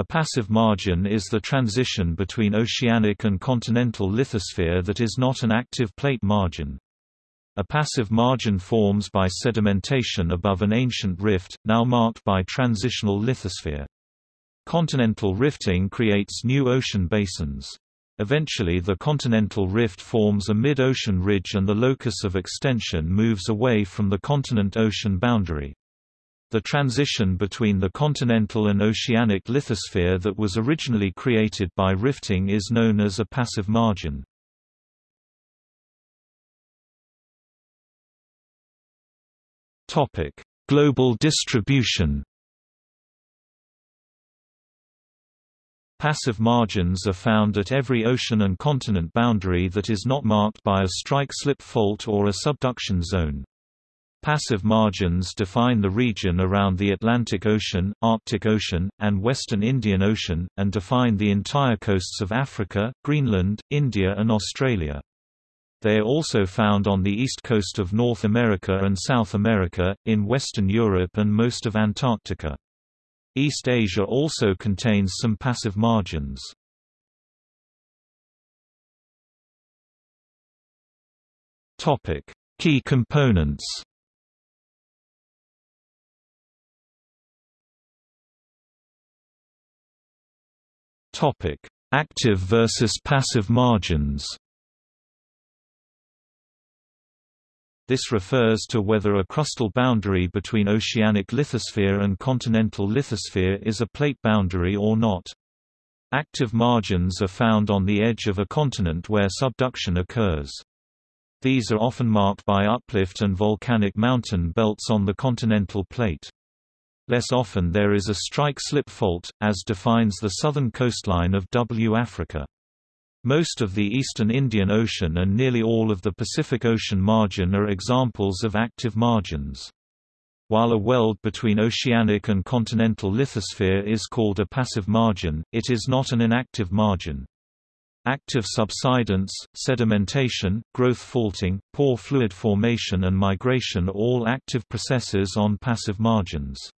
A passive margin is the transition between oceanic and continental lithosphere that is not an active plate margin. A passive margin forms by sedimentation above an ancient rift, now marked by transitional lithosphere. Continental rifting creates new ocean basins. Eventually the continental rift forms a mid-ocean ridge and the locus of extension moves away from the continent-ocean boundary. The transition between the continental and oceanic lithosphere that was originally created by rifting is known as a passive margin. Topic: Global distribution. Passive margins are found at every ocean and continent boundary that is not marked by a strike-slip fault or a subduction zone. Passive margins define the region around the Atlantic Ocean, Arctic Ocean, and Western Indian Ocean, and define the entire coasts of Africa, Greenland, India and Australia. They are also found on the east coast of North America and South America, in Western Europe and most of Antarctica. East Asia also contains some passive margins. Key components Active versus passive margins This refers to whether a crustal boundary between oceanic lithosphere and continental lithosphere is a plate boundary or not. Active margins are found on the edge of a continent where subduction occurs. These are often marked by uplift and volcanic mountain belts on the continental plate. Less often there is a strike-slip fault, as defines the southern coastline of W Africa. Most of the eastern Indian Ocean and nearly all of the Pacific Ocean margin are examples of active margins. While a weld between oceanic and continental lithosphere is called a passive margin, it is not an inactive margin. Active subsidence, sedimentation, growth faulting, pore fluid formation and migration are all active processes on passive margins.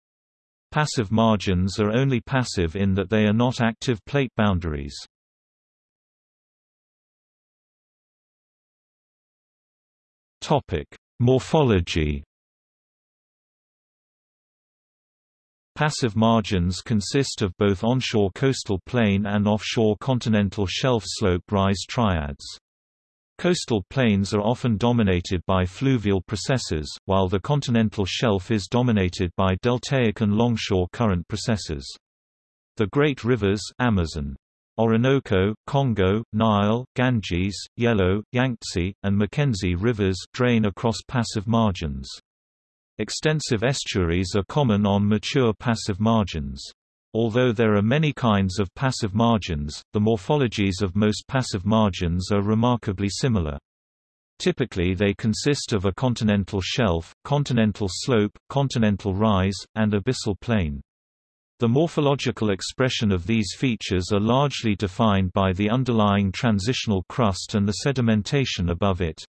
Passive margins are only passive in that they are not active plate boundaries. Topic: Morphology. Passive margins consist of both onshore coastal plain and offshore continental shelf slope rise triads. Coastal plains are often dominated by fluvial processes, while the continental shelf is dominated by deltaic and longshore current processes. The great rivers Amazon, Orinoco, Congo, Nile, Ganges, Yellow, Yangtze, and Mackenzie rivers drain across passive margins. Extensive estuaries are common on mature passive margins. Although there are many kinds of passive margins, the morphologies of most passive margins are remarkably similar. Typically they consist of a continental shelf, continental slope, continental rise, and abyssal plain. The morphological expression of these features are largely defined by the underlying transitional crust and the sedimentation above it.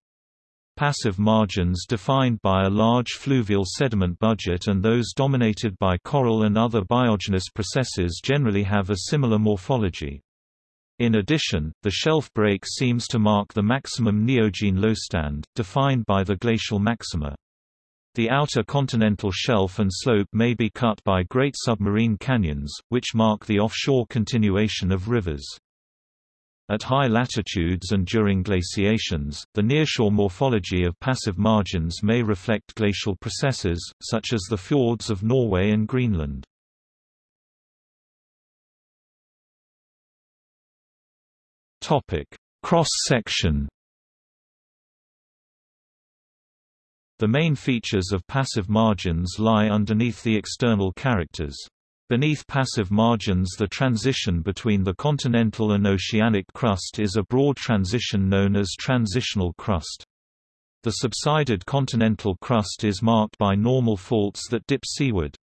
Passive margins defined by a large fluvial sediment budget and those dominated by coral and other biogenous processes generally have a similar morphology. In addition, the shelf break seems to mark the maximum neogene lowstand, defined by the glacial maxima. The outer continental shelf and slope may be cut by great submarine canyons, which mark the offshore continuation of rivers. At high latitudes and during glaciations, the nearshore morphology of passive margins may reflect glacial processes, such as the fjords of Norway and Greenland. Cross-section The main features of passive margins lie underneath the external characters. Beneath passive margins the transition between the continental and oceanic crust is a broad transition known as transitional crust. The subsided continental crust is marked by normal faults that dip seaward.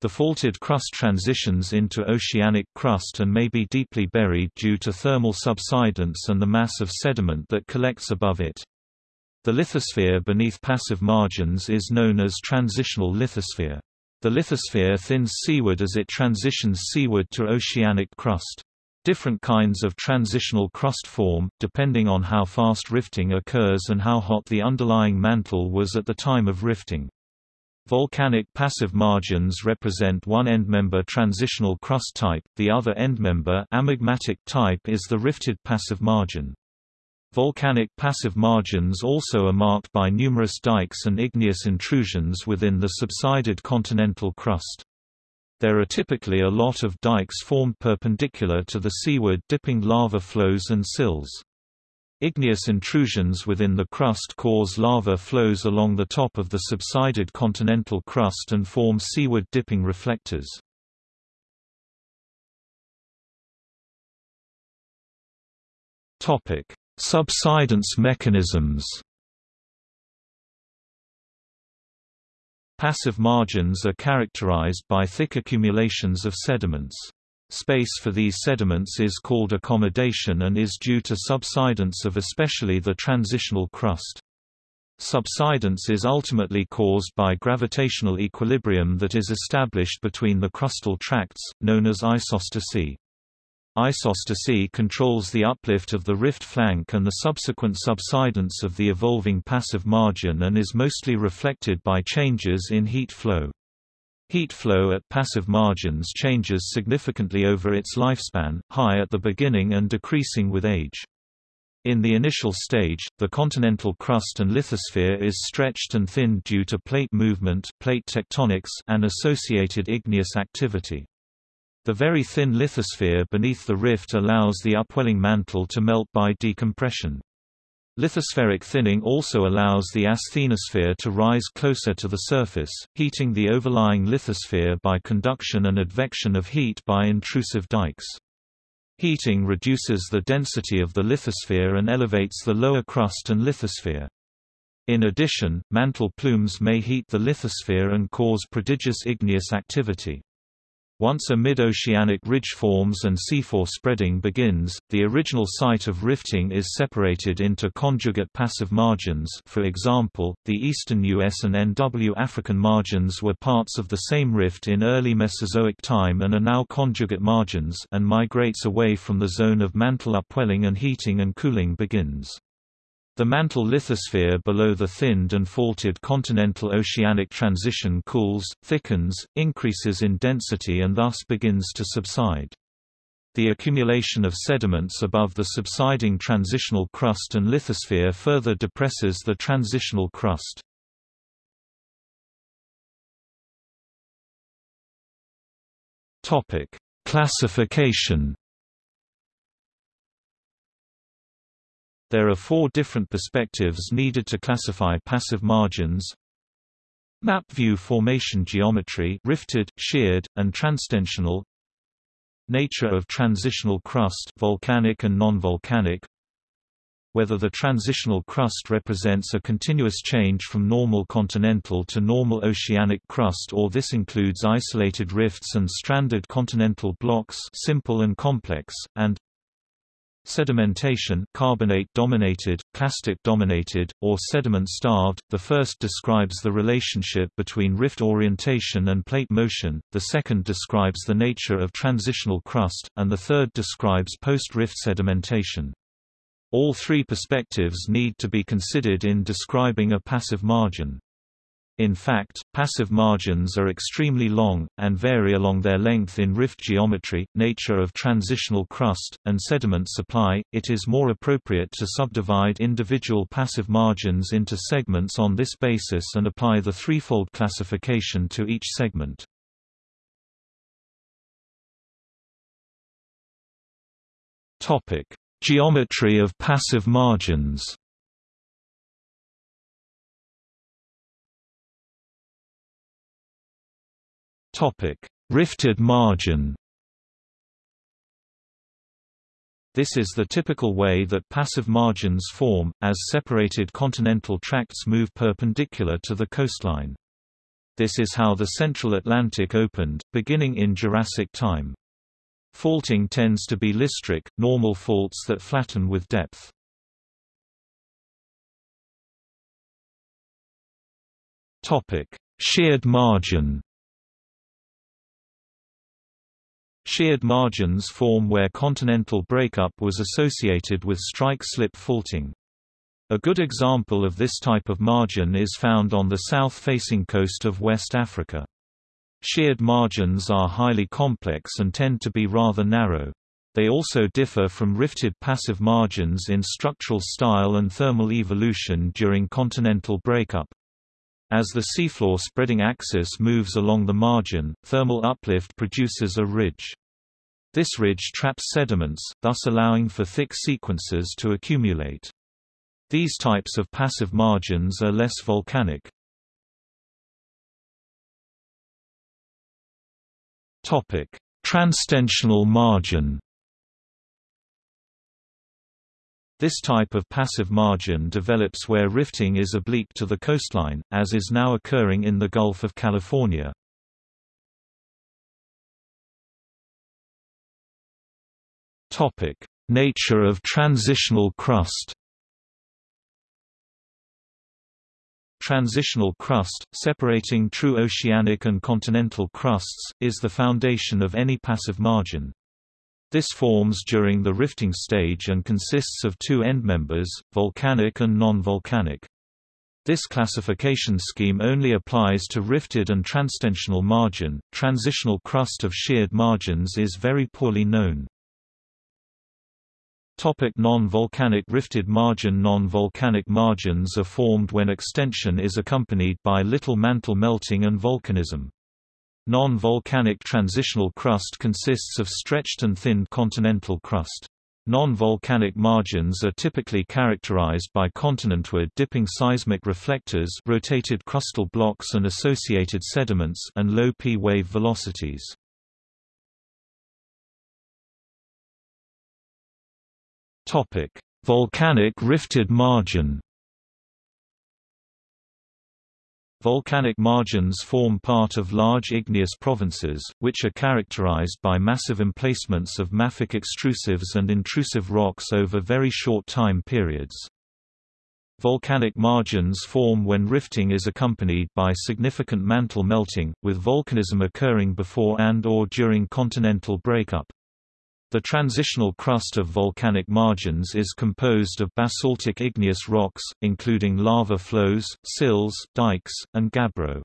The faulted crust transitions into oceanic crust and may be deeply buried due to thermal subsidence and the mass of sediment that collects above it. The lithosphere beneath passive margins is known as transitional lithosphere. The lithosphere thins seaward as it transitions seaward to oceanic crust. Different kinds of transitional crust form, depending on how fast rifting occurs and how hot the underlying mantle was at the time of rifting. Volcanic passive margins represent one endmember transitional crust type, the other endmember amagmatic type is the rifted passive margin. Volcanic passive margins also are marked by numerous dikes and igneous intrusions within the subsided continental crust. There are typically a lot of dikes formed perpendicular to the seaward dipping lava flows and sills. Igneous intrusions within the crust cause lava flows along the top of the subsided continental crust and form seaward dipping reflectors. Subsidence mechanisms Passive margins are characterized by thick accumulations of sediments. Space for these sediments is called accommodation and is due to subsidence of especially the transitional crust. Subsidence is ultimately caused by gravitational equilibrium that is established between the crustal tracts, known as isostasy. Isostasy controls the uplift of the rift flank and the subsequent subsidence of the evolving passive margin and is mostly reflected by changes in heat flow. Heat flow at passive margins changes significantly over its lifespan, high at the beginning and decreasing with age. In the initial stage, the continental crust and lithosphere is stretched and thinned due to plate movement plate tectonics and associated igneous activity. The very thin lithosphere beneath the rift allows the upwelling mantle to melt by decompression. Lithospheric thinning also allows the asthenosphere to rise closer to the surface, heating the overlying lithosphere by conduction and advection of heat by intrusive dikes. Heating reduces the density of the lithosphere and elevates the lower crust and lithosphere. In addition, mantle plumes may heat the lithosphere and cause prodigious igneous activity. Once a mid-oceanic ridge forms and seafloor spreading begins, the original site of rifting is separated into conjugate passive margins for example, the eastern U.S. and NW African margins were parts of the same rift in early Mesozoic time and are now conjugate margins and migrates away from the zone of mantle upwelling and heating and cooling begins. The mantle lithosphere below the thinned and faulted continental oceanic transition cools, thickens, increases in density and thus begins to subside. The accumulation of sediments above the subsiding transitional crust and lithosphere further depresses the transitional crust. Classification There are four different perspectives needed to classify passive margins. Map view formation geometry rifted, sheared, and transtensional Nature of transitional crust volcanic and non-volcanic Whether the transitional crust represents a continuous change from normal continental to normal oceanic crust or this includes isolated rifts and stranded continental blocks simple and complex, and Sedimentation carbonate-dominated, clastic-dominated, or sediment-starved, the first describes the relationship between rift orientation and plate motion, the second describes the nature of transitional crust, and the third describes post-rift sedimentation. All three perspectives need to be considered in describing a passive margin. In fact, passive margins are extremely long, and vary along their length in rift geometry, nature of transitional crust, and sediment supply. It is more appropriate to subdivide individual passive margins into segments on this basis and apply the threefold classification to each segment. Geometry of passive margins Topic: Rifted margin. This is the typical way that passive margins form, as separated continental tracts move perpendicular to the coastline. This is how the Central Atlantic opened, beginning in Jurassic time. Faulting tends to be listric, normal faults that flatten with depth. Sheared margin Sheared margins form where continental breakup was associated with strike-slip faulting. A good example of this type of margin is found on the south-facing coast of West Africa. Sheared margins are highly complex and tend to be rather narrow. They also differ from rifted passive margins in structural style and thermal evolution during continental breakup. As the seafloor spreading axis moves along the margin, thermal uplift produces a ridge. This ridge traps sediments, thus allowing for thick sequences to accumulate. These types of passive margins are less volcanic. Topic: Transtensional margin This type of passive margin develops where rifting is oblique to the coastline, as is now occurring in the Gulf of California. Nature of transitional crust Transitional crust, separating true oceanic and continental crusts, is the foundation of any passive margin. This forms during the rifting stage and consists of two endmembers, volcanic and non-volcanic. This classification scheme only applies to rifted and transtensional margin. Transitional crust of sheared margins is very poorly known. Topic non-volcanic rifted margin Non-volcanic margins are formed when extension is accompanied by little mantle melting and volcanism. Non-volcanic transitional crust consists of stretched and thinned continental crust. Non-volcanic margins are typically characterized by continentward dipping seismic reflectors rotated crustal blocks and associated sediments and low p-wave velocities. Volcanic rifted margin Volcanic margins form part of large igneous provinces, which are characterized by massive emplacements of mafic extrusives and intrusive rocks over very short time periods. Volcanic margins form when rifting is accompanied by significant mantle melting, with volcanism occurring before and or during continental breakup. The transitional crust of volcanic margins is composed of basaltic igneous rocks, including lava flows, sills, dikes, and gabbro.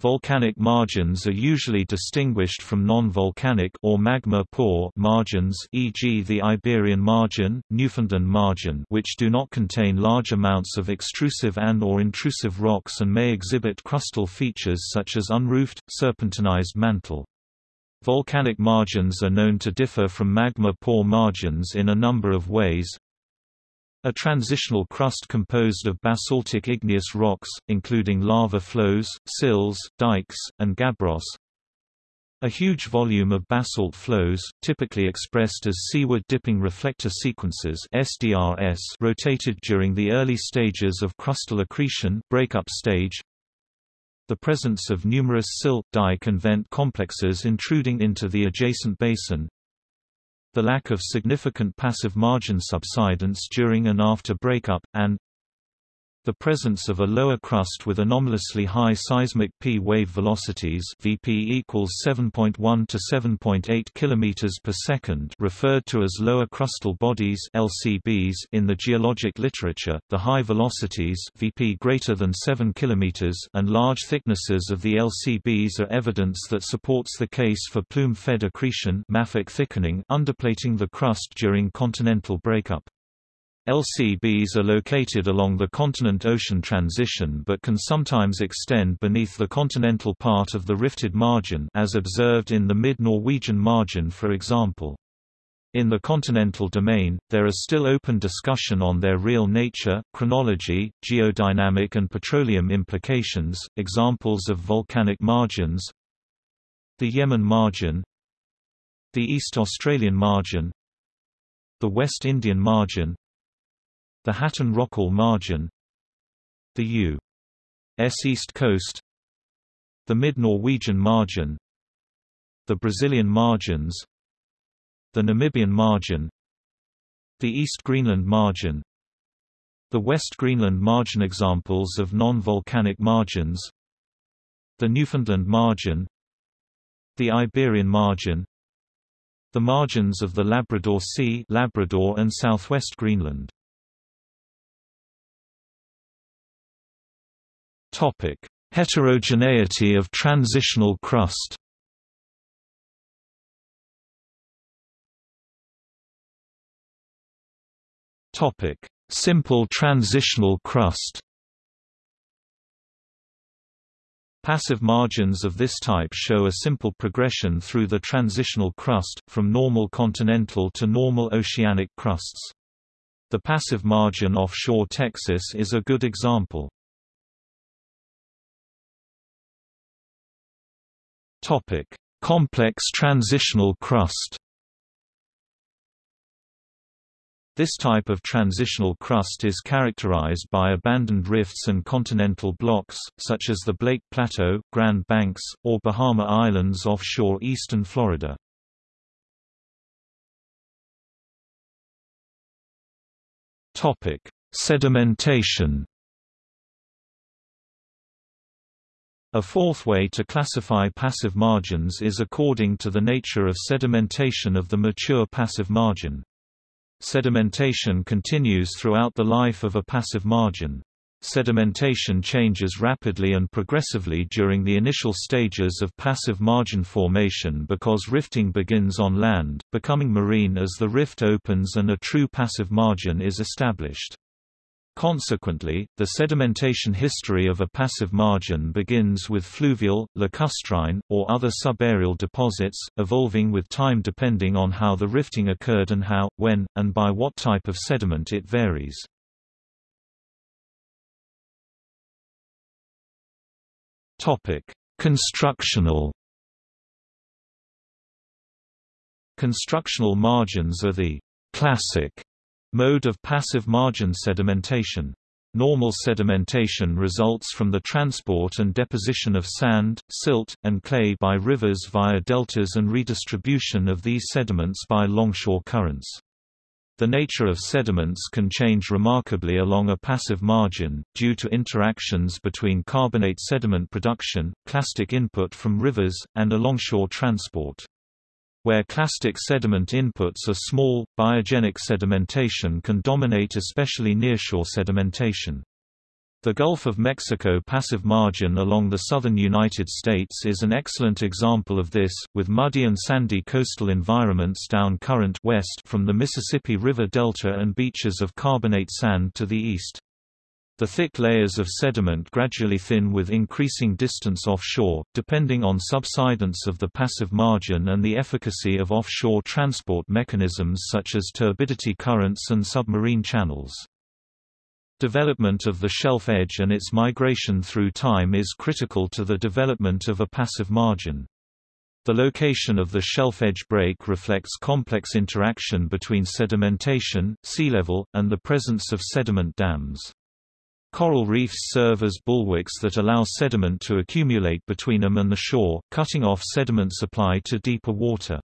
Volcanic margins are usually distinguished from non-volcanic or magma-poor margins e.g. the Iberian margin, Newfoundland margin which do not contain large amounts of extrusive and or intrusive rocks and may exhibit crustal features such as unroofed, serpentinized mantle. Volcanic margins are known to differ from magma-poor margins in a number of ways. A transitional crust composed of basaltic igneous rocks, including lava flows, sills, dikes, and gabbros. A huge volume of basalt flows, typically expressed as seaward dipping reflector sequences SDRS, rotated during the early stages of crustal accretion breakup stage the presence of numerous sill dike and vent complexes intruding into the adjacent basin, the lack of significant passive margin subsidence during and after breakup, and the presence of a lower crust with anomalously high seismic p-wave velocities (Vp equals 7.1 to 7.8 km per second, referred to as lower crustal bodies (LCBs) in the geologic literature. The high velocities (Vp greater than 7 km) and large thicknesses of the LCBs are evidence that supports the case for plume-fed accretion (mafic thickening) underplating the crust during continental breakup. LCBs are located along the continent-ocean transition but can sometimes extend beneath the continental part of the rifted margin as observed in the mid-Norwegian margin for example. In the continental domain, there is still open discussion on their real nature, chronology, geodynamic and petroleum implications. Examples of volcanic margins The Yemen margin The East Australian margin The West Indian margin the Hatton-Rockall margin The U.S. East Coast The Mid-Norwegian margin The Brazilian margins The Namibian margin The East Greenland margin The West Greenland margin Examples of non-volcanic margins The Newfoundland margin The Iberian margin The margins of the Labrador Sea Labrador and southwest Greenland. Heterogeneity of transitional crust Topic: Simple transitional crust. Passive margins of this type show a simple progression through the transitional crust, from normal continental to normal oceanic crusts. The passive margin offshore Texas is a good example. Complex transitional crust This type of transitional crust is characterized by abandoned rifts and continental blocks, such as the Blake Plateau, Grand Banks, or Bahama Islands offshore eastern Florida. Sedimentation A fourth way to classify passive margins is according to the nature of sedimentation of the mature passive margin. Sedimentation continues throughout the life of a passive margin. Sedimentation changes rapidly and progressively during the initial stages of passive margin formation because rifting begins on land, becoming marine as the rift opens and a true passive margin is established. Consequently, the sedimentation history of a passive margin begins with fluvial, lacustrine, or other subaerial deposits, evolving with time depending on how the rifting occurred and how, when, and by what type of sediment it varies. Constructional Constructional margins are the classic Mode of passive margin sedimentation. Normal sedimentation results from the transport and deposition of sand, silt, and clay by rivers via deltas and redistribution of these sediments by longshore currents. The nature of sediments can change remarkably along a passive margin, due to interactions between carbonate sediment production, clastic input from rivers, and alongshore transport. Where clastic sediment inputs are small, biogenic sedimentation can dominate especially nearshore sedimentation. The Gulf of Mexico passive margin along the southern United States is an excellent example of this, with muddy and sandy coastal environments down current west from the Mississippi River Delta and beaches of carbonate sand to the east. The thick layers of sediment gradually thin with increasing distance offshore, depending on subsidence of the passive margin and the efficacy of offshore transport mechanisms such as turbidity currents and submarine channels. Development of the shelf edge and its migration through time is critical to the development of a passive margin. The location of the shelf edge break reflects complex interaction between sedimentation, sea level, and the presence of sediment dams. Coral reefs serve as bulwarks that allow sediment to accumulate between them and the shore, cutting off sediment supply to deeper water.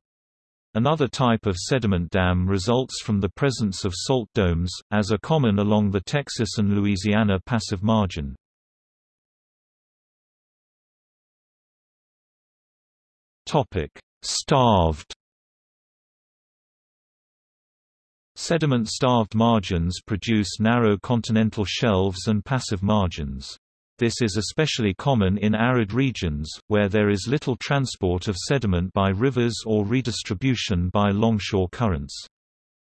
Another type of sediment dam results from the presence of salt domes, as are common along the Texas and Louisiana passive margin. Starved Sediment-starved margins produce narrow continental shelves and passive margins. This is especially common in arid regions, where there is little transport of sediment by rivers or redistribution by longshore currents.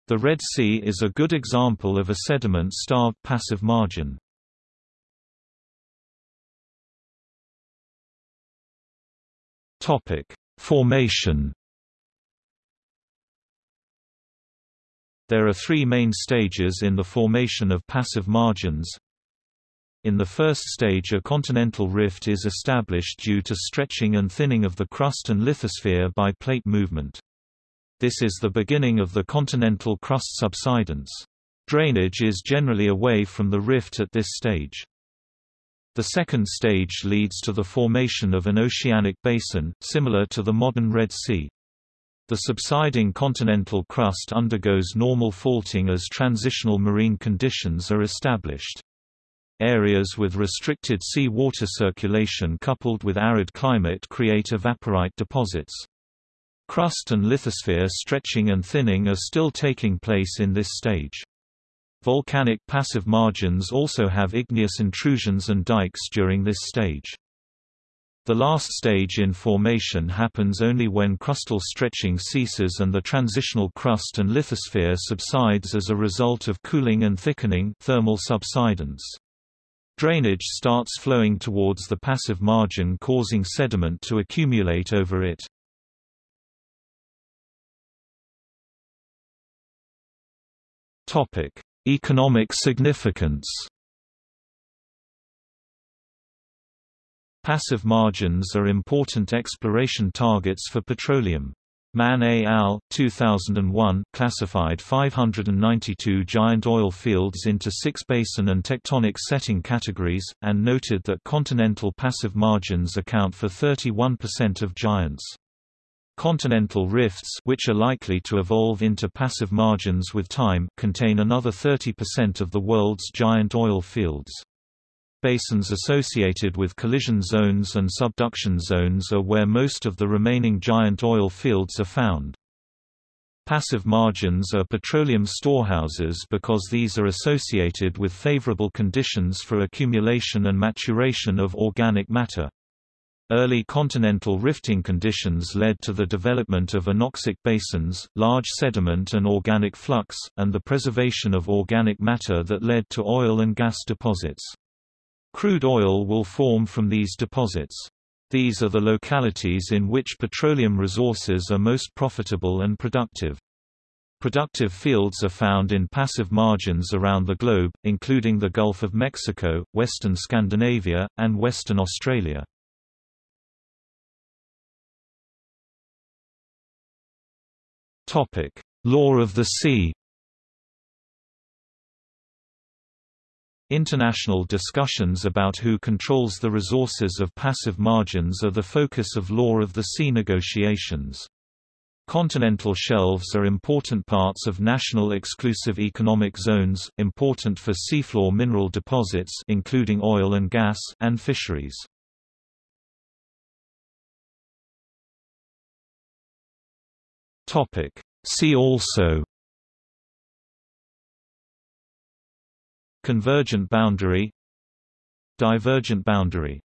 The Red Sea is a good example of a sediment-starved passive margin. Formation There are three main stages in the formation of passive margins. In the first stage a continental rift is established due to stretching and thinning of the crust and lithosphere by plate movement. This is the beginning of the continental crust subsidence. Drainage is generally away from the rift at this stage. The second stage leads to the formation of an oceanic basin, similar to the modern Red Sea. The subsiding continental crust undergoes normal faulting as transitional marine conditions are established. Areas with restricted sea water circulation coupled with arid climate create evaporite deposits. Crust and lithosphere stretching and thinning are still taking place in this stage. Volcanic passive margins also have igneous intrusions and dikes during this stage. The last stage in formation happens only when crustal stretching ceases and the transitional crust and lithosphere subsides as a result of cooling and thickening thermal subsidence. Drainage starts flowing towards the passive margin causing sediment to accumulate over it. Economic significance Passive margins are important exploration targets for petroleum. Mann et al. 2001 classified 592 giant oil fields into six basin and tectonic setting categories, and noted that continental passive margins account for 31% of giants. Continental rifts which are likely to evolve into passive margins with time contain another 30% of the world's giant oil fields. Basins associated with collision zones and subduction zones are where most of the remaining giant oil fields are found. Passive margins are petroleum storehouses because these are associated with favorable conditions for accumulation and maturation of organic matter. Early continental rifting conditions led to the development of anoxic basins, large sediment and organic flux, and the preservation of organic matter that led to oil and gas deposits. Crude oil will form from these deposits. These are the localities in which petroleum resources are most profitable and productive. Productive fields are found in passive margins around the globe, including the Gulf of Mexico, western Scandinavia, and western Australia. Law of the sea International discussions about who controls the resources of passive margins are the focus of law of the sea negotiations. Continental shelves are important parts of national exclusive economic zones, important for seafloor mineral deposits including oil and gas and fisheries. Topic: See also Convergent boundary Divergent boundary